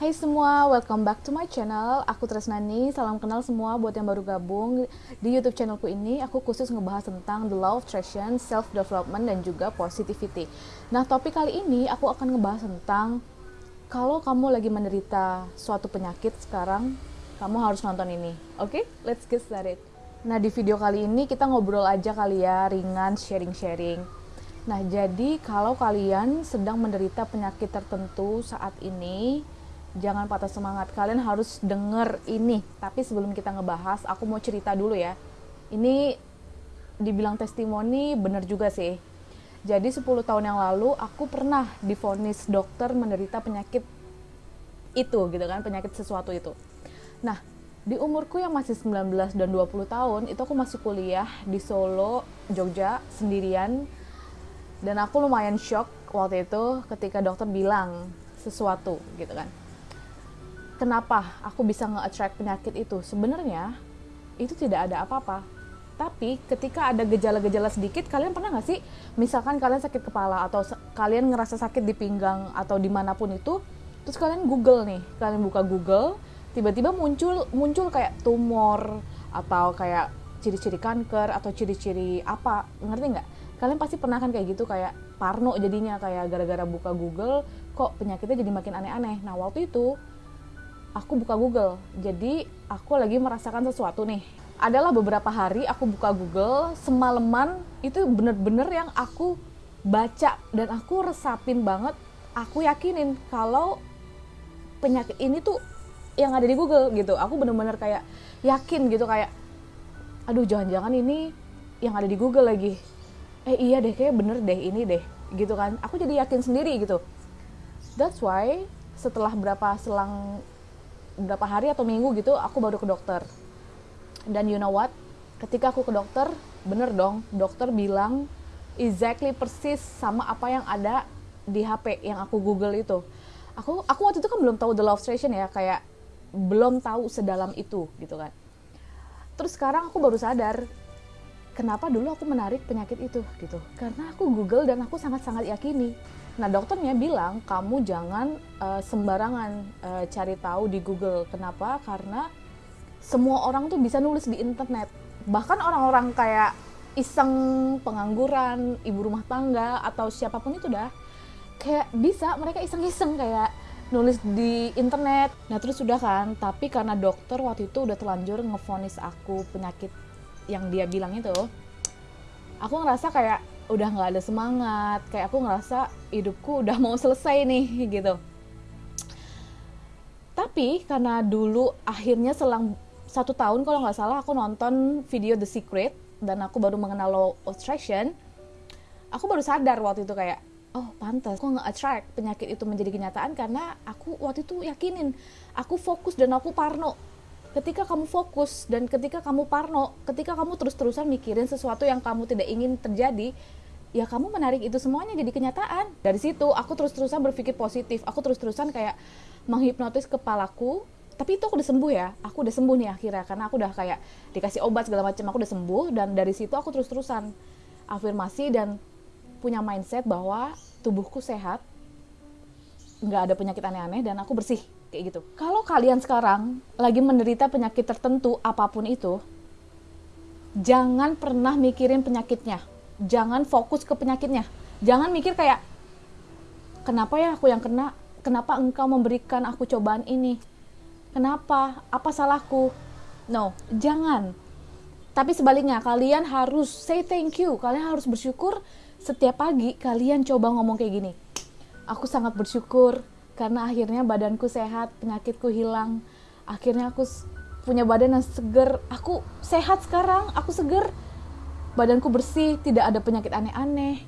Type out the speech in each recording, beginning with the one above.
Hai semua, welcome back to my channel. Aku Tresnani, salam kenal semua buat yang baru gabung di YouTube channelku ini. Aku khusus ngebahas tentang the law of attraction, self development dan juga positivity. Nah, topik kali ini aku akan ngebahas tentang kalau kamu lagi menderita suatu penyakit sekarang, kamu harus nonton ini. Oke, okay? let's get started. Nah, di video kali ini kita ngobrol aja kali ya, ringan, sharing-sharing. Nah, jadi kalau kalian sedang menderita penyakit tertentu saat ini, jangan patah semangat. Kalian harus denger ini. Tapi sebelum kita ngebahas, aku mau cerita dulu ya. Ini dibilang testimoni bener juga sih. Jadi 10 tahun yang lalu aku pernah difonis dokter menderita penyakit itu gitu kan, penyakit sesuatu itu. Nah, di umurku yang masih 19 dan 20 tahun, itu aku masih kuliah di Solo, Jogja sendirian. Dan aku lumayan shock waktu itu ketika dokter bilang sesuatu gitu kan kenapa aku bisa nge-attract penyakit itu? Sebenarnya itu tidak ada apa-apa. Tapi ketika ada gejala-gejala sedikit, kalian pernah nggak sih, misalkan kalian sakit kepala atau kalian ngerasa sakit di pinggang atau di mana pun itu, terus kalian Google nih, kalian buka Google, tiba-tiba muncul muncul kayak tumor atau kayak ciri-ciri kanker atau ciri-ciri apa, ngerti nggak? Kalian pasti pernah kan kayak gitu kayak parno jadinya kayak gara-gara buka Google kok penyakitnya jadi makin aneh-aneh. Nah waktu itu aku buka Google. Jadi aku lagi merasakan sesuatu nih. Adalah beberapa hari aku buka Google, semalaman itu bener-bener yang aku baca dan aku resapin banget. Aku yakinin kalau penyakit ini tuh yang ada di Google gitu. Aku bener-bener kayak yakin gitu kayak, aduh jangan-jangan ini yang ada di Google lagi. Eh iya deh, kayak bener deh ini deh gitu kan. Aku jadi yakin sendiri gitu. That's why setelah berapa selang berapa hari atau minggu gitu aku baru ke dokter. Dan you know what? Ketika aku ke dokter bener dong dokter bilang exactly persis sama apa yang ada di HP yang aku Google itu. Aku aku waktu itu kan belum tahu the love station ya kayak belum tahu sedalam itu gitu kan. Terus sekarang aku baru sadar kenapa dulu aku menarik penyakit itu gitu karena aku Google dan aku sangat-sangat yakini Nah dokternya bilang kamu jangan uh, sembarangan uh, cari tahu di Google. Kenapa? Karena semua orang tuh bisa nulis di internet. Bahkan orang-orang kayak iseng pengangguran, ibu rumah tangga atau siapa pun itu dah kayak bisa mereka iseng-iseng kayak nulis di internet. Nah terus sudah kan, tapi karena dokter waktu itu udah telanjur ngefonis aku penyakit yang dia bilang itu, aku ngerasa kayak udah nggak ada semangat kayak aku ngerasa hidupku udah mau selesai nih gitu. Tapi karena dulu akhirnya selang satu tahun kalau nggak salah aku nonton video The Secret dan aku baru mengenal law attraction aku baru sadar waktu itu kayak oh pantas aku nggak attract penyakit itu menjadi kenyataan karena aku waktu itu yakinin aku fokus dan aku parno ketika kamu fokus dan ketika kamu parno, ketika kamu terus-terusan mikirin sesuatu yang kamu tidak ingin terjadi, ya kamu menarik itu semuanya jadi kenyataan. Dari situ aku terus-terusan berpikir positif, aku terus-terusan kayak menghipnotis kepalaku. Tapi itu aku udah sembuh ya, aku udah sembuh nih akhirnya karena aku udah kayak dikasih obat segala macam, aku udah sembuh dan dari situ aku terus-terusan afirmasi dan punya mindset bahwa tubuhku sehat, nggak ada penyakit aneh-aneh dan aku bersih kayak gitu. Kalau kalian sekarang lagi menderita penyakit tertentu apa pun itu, jangan pernah mikirin penyakitnya. Jangan fokus ke penyakitnya. Jangan mikir kayak kenapa ya aku yang kena? Kenapa engkau memberikan aku cobaan ini? Kenapa? Apa salahku? No jangan. Tapi sebaliknya kalian harus say thank you. Kalian harus bersyukur setiap pagi kalian coba ngomong kayak gini aku sangat bersyukur karena akhirnya badanku sehat penyakitku hilang akhirnya aku punya badan yang seger aku sehat sekarang aku seger badanku bersih, tidak ada penyakit aneh-aneh.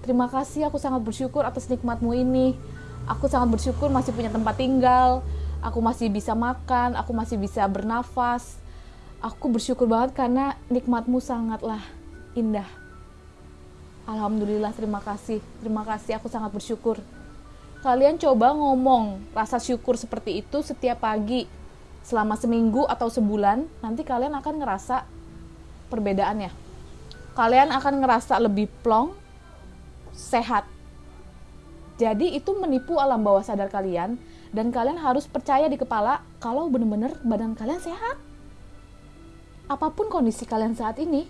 Terima kasih, aku sangat bersyukur atas nikmatmu ini. Aku sangat bersyukur masih punya tempat tinggal, aku masih bisa makan, aku masih bisa bernafas. Aku bersyukur banget karena nikmatmu sangatlah indah. Alhamdulillah, terima kasih. Terima kasih, aku sangat bersyukur. Kalian coba ngomong rasa syukur seperti itu setiap pagi selama seminggu atau sebulan, nanti kalian akan ngerasa perbedaannya kalian akan ngerasa lebih plong, sehat. Jadi itu menipu alam bawah sadar kalian dan kalian harus percaya di kepala kalau bener-bener badan kalian sehat apa pun kondisi kalian saat ini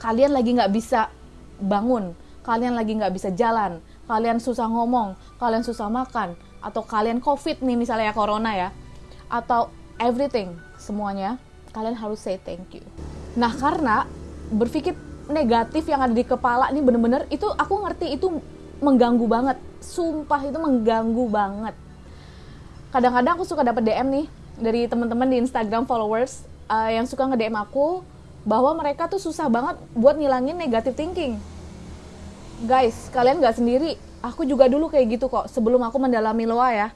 kalian lagi nggak bisa bangun kalian lagi nggak bisa jalan kalian susah ngomong kalian susah makan atau kalian covid nih misalnya ya corona ya atau everything semuanya kalian harus say thank you. Nah karena berpikir negatif yang ada di kepala ini bener-bener itu aku ngerti itu mengganggu banget. Sumpah itu mengganggu banget. Kadang-kadang aku suka dapat DM nih dari teman-teman di Instagram followers uh, yang suka nge-DM aku bahwa mereka tuh susah banget buat ngilangin negative thinking. Guys, kalian nggak sendiri. Aku juga dulu kayak gitu kok. Sebelum aku mendalami loa ya,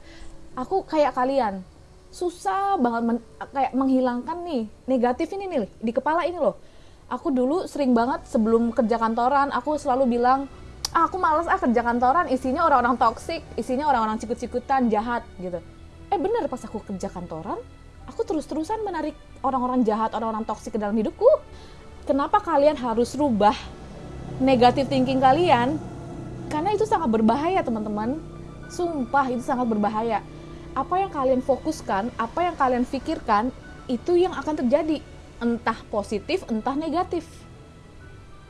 aku kayak kalian. Susah banget men kayak menghilangkan nih negatif ini nih di kepala ini loh. Aku dulu sering banget sebelum kerja kantoran, aku selalu bilang, ah, aku males ah kerja kantoran, isinya orang-orang toksik, isinya orang-orang cikut-cikutan, jahat gitu. Eh bener pas aku kerja kantoran, aku terus-terusan menarik orang-orang jahat, orang-orang toksik ke dalam hidupku. Kenapa kalian harus rubah negatif thinking kalian? Karena itu sangat berbahaya, teman-teman. Sumpah, itu sangat berbahaya. Apa yang kalian fokuskan, apa yang kalian pikirkan, itu yang akan terjadi. Entah positif, entah negatif.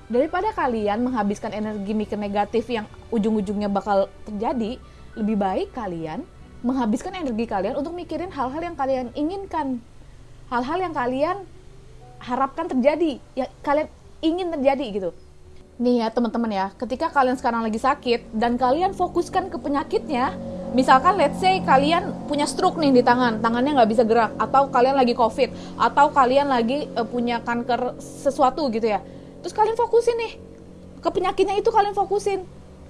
Daripada kalian menghabiskan energi mikir negatif yang ujung-ujungnya bakal terjadi, lebih baik kalian menghabiskan energi kalian untuk mikirin hal-hal yang kalian inginkan hal-hal yang kalian harapkan terjadi ya kalian ingin terjadi gitu nih ya teman-teman ya ketika kalian sekarang lagi sakit dan kalian fokuskan ke penyakitnya misalkan let's say kalian punya stroke nih di tangan tangannya nggak bisa gerak atau kalian lagi covid atau kalian lagi uh, punya kanker sesuatu gitu ya terus kalian fokusin nih ke penyakitnya itu kalian fokusin.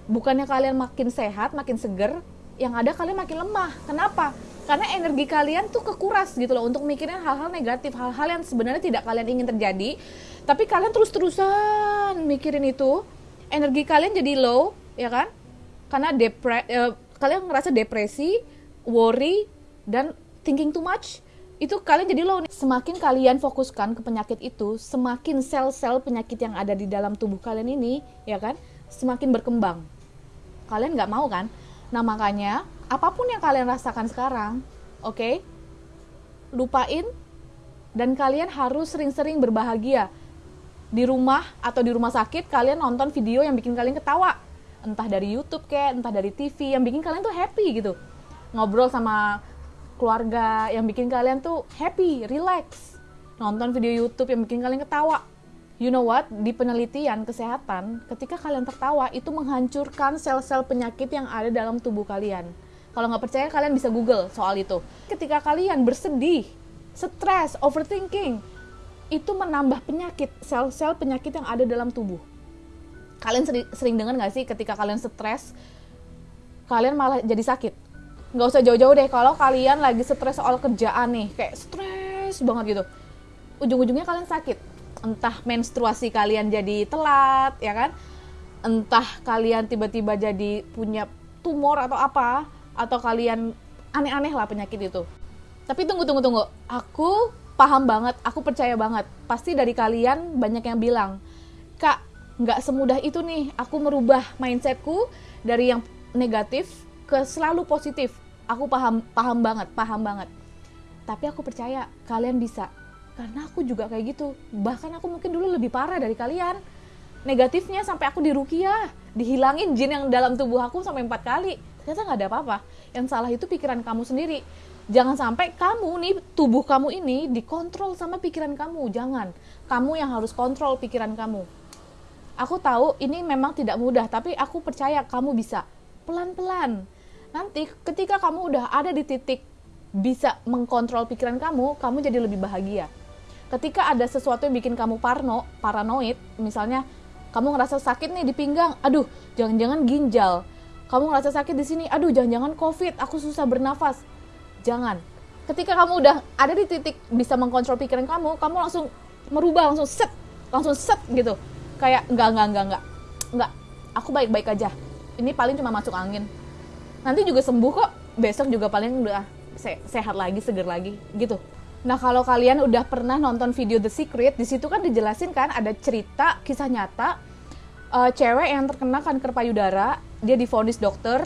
Bukannya kalian makin sehat makin seger yang ada kalian makin lemah. Kenapa? Karena energi kalian tuh kekuras gitu loh untuk mikirin hal-hal negatif, hal-hal yang sebenarnya tidak kalian ingin terjadi, tapi kalian terus-terusan mikirin itu, energi kalian jadi low, ya kan? Karena depre uh, kalian ngerasa depresi, worry dan thinking too much, itu kalian jadi low. Semakin kalian fokuskan ke penyakit itu, semakin sel-sel penyakit yang ada di dalam tubuh kalian ini, ya kan, semakin berkembang. Kalian nggak mau kan? Nah, makanya apa pun yang kalian rasakan sekarang, oke? Okay, lupain dan kalian harus sering-sering berbahagia. Di rumah atau di rumah sakit kalian nonton video yang bikin kalian ketawa. Entah dari YouTube kayak, entah dari TV yang bikin kalian tuh happy gitu. Ngobrol sama keluarga yang bikin kalian tuh happy, relax. Nonton video YouTube yang bikin kalian ketawa You know what? Di penelitian kesehatan, ketika kalian tertawa itu menghancurkan sel-sel penyakit yang ada dalam tubuh kalian. Kalau nggak percaya, kalian bisa Google soal itu. Ketika kalian bersedih, stres, overthinking, itu menambah penyakit, sel-sel penyakit yang ada dalam tubuh. Kalian sering, sering dengar nggak sih ketika kalian stres, kalian malah jadi sakit? Nggak usah jauh-jauh deh, kalau kalian lagi stres soal kerjaan nih, kayak stres banget gitu. Ujung-ujungnya kalian sakit entah menstruasi kalian jadi telat ya kan? Entah kalian tiba-tiba jadi punya tumor atau apa atau kalian aneh-aneh lah penyakit itu. Tapi tunggu tunggu tunggu. Aku paham banget aku percaya banget. Pasti dari kalian banyak yang bilang kak nggak semudah itu nih. Aku merubah mindsetku dari yang negatif ke selalu positif. Aku paham paham banget paham banget. Tapi aku percaya kalian bisa karena aku juga kayak gitu. Bahkan aku mungkin dulu lebih parah dari kalian. Negatifnya sampai aku dirukiah. Dihilangin jin yang dalam tubuh aku sampai empat kali. Ternyata nggak ada apa-apa. Yang salah itu pikiran kamu sendiri. Jangan sampai kamu nih tubuh kamu ini dikontrol sama pikiran kamu. Jangan. Kamu yang harus kontrol pikiran kamu. Aku tahu ini memang tidak mudah tapi aku percaya kamu bisa. Pelan-pelan. Nanti ketika kamu udah ada di titik bisa mengkontrol pikiran kamu kamu jadi lebih bahagia ketika ada sesuatu yang bikin kamu parno, paranoid, misalnya kamu ngerasa sakit nih di pinggang, aduh, jangan-jangan ginjal. Kamu ngerasa sakit di sini, aduh, jangan-jangan COVID, aku susah bernafas. Jangan. Ketika kamu udah ada di titik bisa mengkontrol pikiran kamu, kamu langsung merubah, langsung set, langsung set gitu. Kayak enggak, enggak, enggak, enggak. Enggak, aku baik-baik aja. Ini paling cuma masuk angin. Nanti juga sembuh kok. Besok juga paling udah sehat lagi, seger lagi, gitu. Nah, kalau kalian udah pernah nonton video The Secret, di situ kan dijelasin kan ada cerita kisah nyata uh, cewek yang terkena kanker payudara, dia difonis dokter,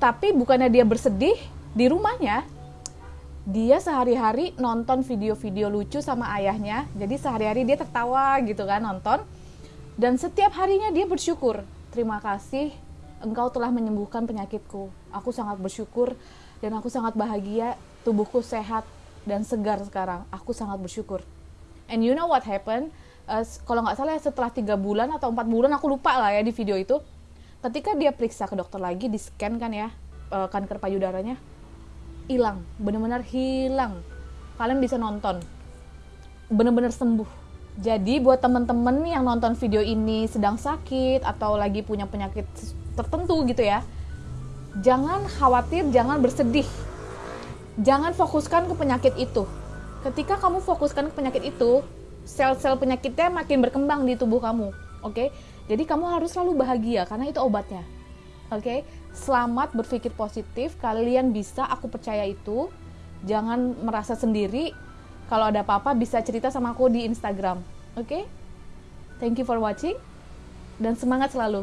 tapi bukannya dia bersedih, di rumahnya. Dia sehari-hari nonton video-video lucu sama ayahnya jadi sehari-hari dia tertawa gitu kan nonton. Dan setiap harinya dia bersyukur terima kasih engkau telah menyembuhkan penyakitku. Aku sangat bersyukur dan aku sangat bahagia tubuhku sehat dan segar sekarang. Aku sangat bersyukur. And you know what happened? Uh, kalau nggak salah setelah tiga bulan atau empat bulan aku lupa lah ya di video itu. Ketika dia periksa ke dokter lagi di scan kan ya uh, kanker payudaranya hilang. Benar-benar hilang. Kalian bisa nonton. Benar-benar sembuh. Jadi buat temen-temen yang nonton video ini sedang sakit atau lagi punya penyakit tertentu gitu ya jangan khawatir jangan bersedih jangan fokuskan ke penyakit itu ketika kamu fokuskan ke penyakit itu sel-sel penyakitnya makin berkembang di tubuh kamu oke okay? jadi kamu harus selalu bahagia karena itu obatnya oke okay? selamat berpikir positif kalian bisa aku percaya itu jangan merasa sendiri kalau ada apa-apa bisa cerita sama aku di Instagram oke okay? thank you for watching dan semangat selalu